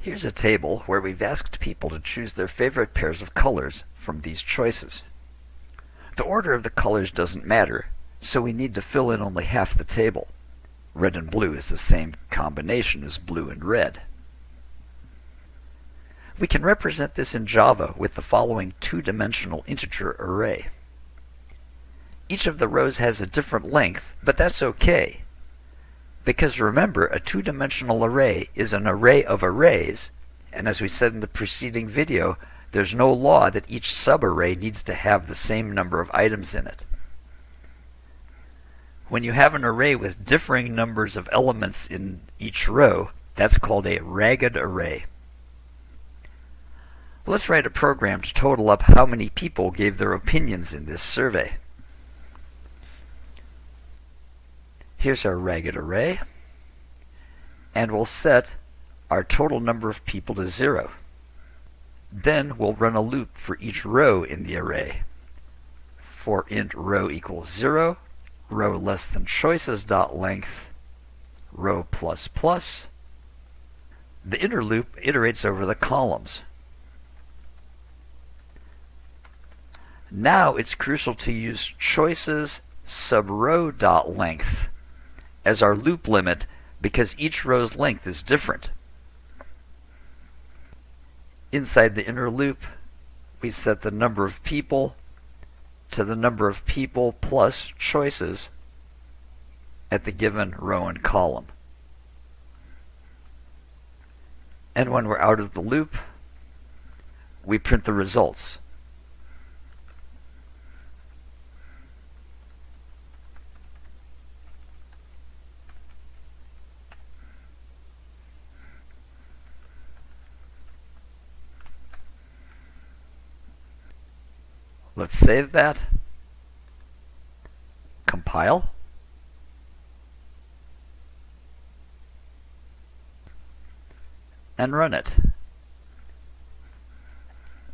Here's a table where we've asked people to choose their favorite pairs of colors from these choices. The order of the colors doesn't matter, so we need to fill in only half the table. Red and blue is the same combination as blue and red. We can represent this in Java with the following two-dimensional integer array. Each of the rows has a different length, but that's okay. Because remember, a two-dimensional array is an array of arrays, and as we said in the preceding video, there's no law that each subarray needs to have the same number of items in it. When you have an array with differing numbers of elements in each row, that's called a ragged array. Let's write a program to total up how many people gave their opinions in this survey. Here's our ragged array. And we'll set our total number of people to zero. Then we'll run a loop for each row in the array. For int row equals zero, row less than choices dot length, row plus plus. The inner loop iterates over the columns. Now it's crucial to use choices sub row dot length as our loop limit because each row's length is different. Inside the inner loop, we set the number of people to the number of people plus choices at the given row and column. And when we're out of the loop, we print the results. Let's save that. Compile. And run it.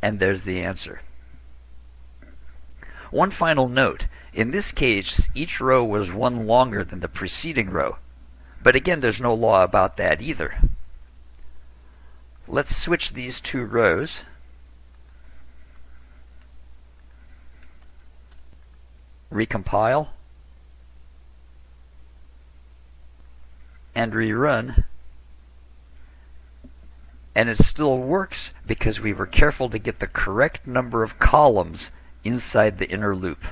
And there's the answer. One final note. In this case, each row was one longer than the preceding row. But again, there's no law about that either. Let's switch these two rows. Recompile, and rerun. And it still works because we were careful to get the correct number of columns inside the inner loop.